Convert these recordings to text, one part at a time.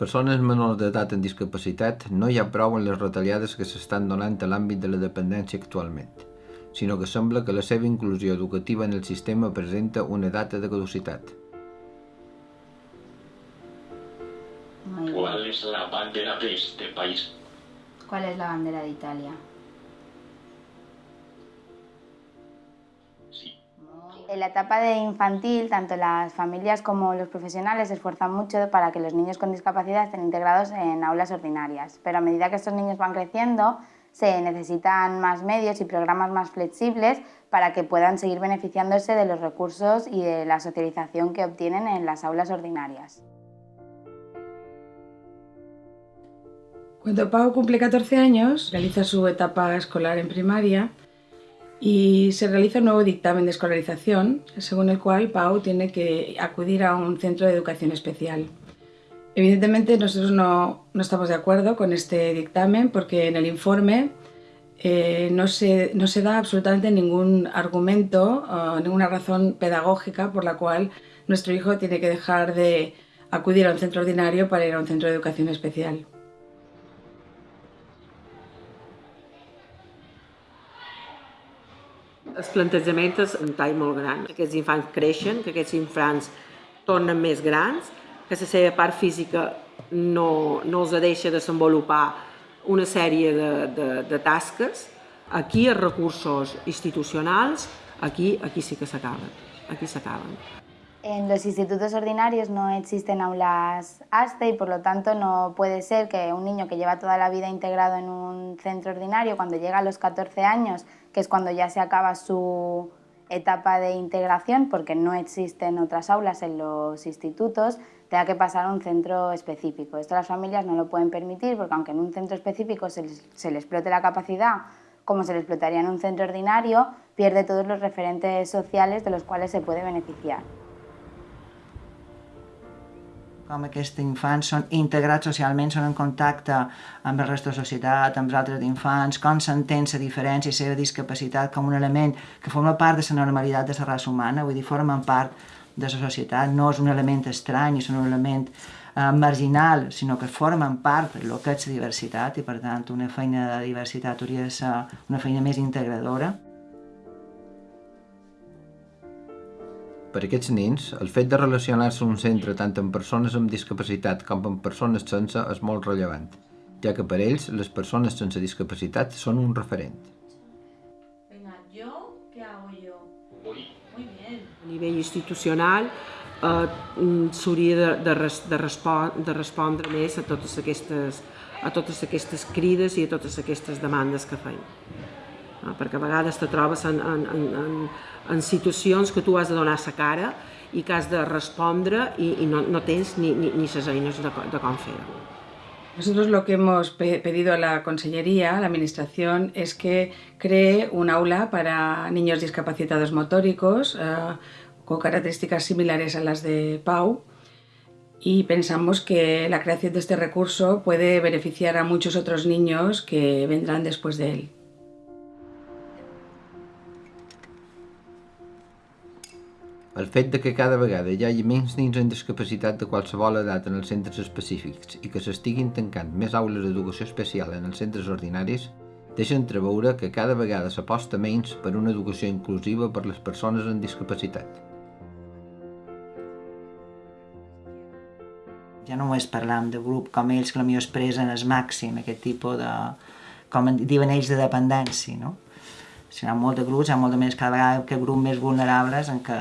persones menors d'edat amb discapacitat no hi ha prou en les retallades que s'estan donant a l'àmbit de la dependència actualment, sinó que sembla que la seva inclusió educativa en el sistema presenta una data de caducitat. ¿Cuál es la bandera de este país? ¿Cuál es la bandera de Italia? En la etapa de infantil, tanto las familias como los profesionales se esfuerzan mucho para que los niños con discapacidad estén integrados en aulas ordinarias, pero a medida que estos niños van creciendo, se necesitan más medios y programas más flexibles para que puedan seguir beneficiándose de los recursos y de la socialización que obtienen en las aulas ordinarias. Cuando Pau cumple 14 años, realiza su etapa escolar en primaria y se realiza un nuevo dictamen de escolarización, según el cual Pau tiene que acudir a un centro de educación especial. Evidentemente nosotros no, no estamos de acuerdo con este dictamen porque en el informe eh, no, se, no, se, da absolutamente ningún argumento, uh, ninguna razón pedagógica por la cual nuestro hijo tiene que dejar de acudir a un centro ordinario para ir a un centro de educación especial. El plantejament és un tall molt gran. Aquests infants creixen, que aquests infants tornen més grans, que la seva part física no, no els deixa desenvolupar una sèrie de, de, de tasques. Aquí els recursos institucionals, aquí, aquí sí que s'acaben, aquí s'acaben. En los institutos ordinarios no existen aulas ASTE y por lo tanto no puede ser que un niño que lleva toda la vida integrado en un centro ordinario, cuando llega a los 14 años, que es cuando ya se acaba su etapa de integración, porque no existen otras aulas en los institutos, tenga que pasar a un centro específico. Esto las familias no lo pueden permitir porque aunque en un centro específico se les, se explote la capacidad como se le explotaría en un centro ordinario, pierde todos los referentes sociales de los cuales se puede beneficiar. Com aquests infants són integrats socialment, són en contacte amb el resto de la societat, amb els altres infants, com s'entén la diferència i la discapacitat com un element que forma part de la normalitat de la raça humana, vull dir, formen part de la societat, no és un element estrany, és un element eh, marginal, sinó que formen part del que és diversitat i, per tant, una feina de diversitat hauria de ser una feina més integradora. Per aquests nens, el fet de relacionar-se en un centre tant amb persones amb discapacitat com amb persones sense és molt rellevant, ja que per ells les persones sense discapacitat són un referent. Venga, ¿yo qué hago yo? Muy, Muy bien. A nivell institucional eh, s'hauria de, de, res, de, respon, de respondre més a totes, aquestes, a totes aquestes crides i a totes aquestes demandes que feim. Eh, perquè a vegades te trobes en, en, en, en, que tu has de donar la cara i que has de respondre i, i no, no ni, ni, ni les eines de, de com. Nosotros lo que hemos pedido a la Consellería, a la Administración, es que cree un aula para niños discapacitados motóricos eh, con características similares a las de Pau y pensamos que la creación de este recurso puede beneficiar a muchos otros niños que vendrán después de él. El fet de que cada vegada hi hagi menys nens amb discapacitat de qualsevol edat en els centres específics i que s'estiguin tancant més aules d'educació especial en els centres ordinaris deixa entreveure que cada vegada s'aposta menys per una educació inclusiva per les persones amb discapacitat. Ja no només parlam de grup com ells que potser expressen el màxim aquest tipus de, com diuen ells, de dependència, no? Ha molt de grups, hi ha molt de més cada vegada que grups més vulnerables en què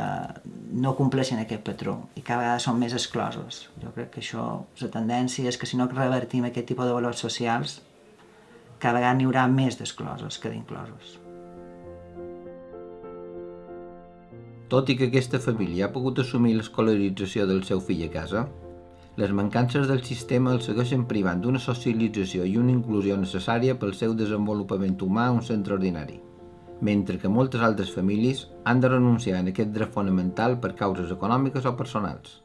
no compleixen aquest patró i cada vegada són més exclosos. Jo crec que això, la tendència és que si no revertim aquest tipus de valors socials, cada vegada n'hi haurà més d'exclosos que d'inclosos. Tot i que aquesta família ha pogut assumir l'escolarització del seu fill a casa, les mancances del sistema el segueixen privant d'una socialització i una inclusió necessària pel seu desenvolupament humà a un centre ordinari mentre que moltes altres famílies han de renunciar a aquest dret fonamental per causes econòmiques o personals.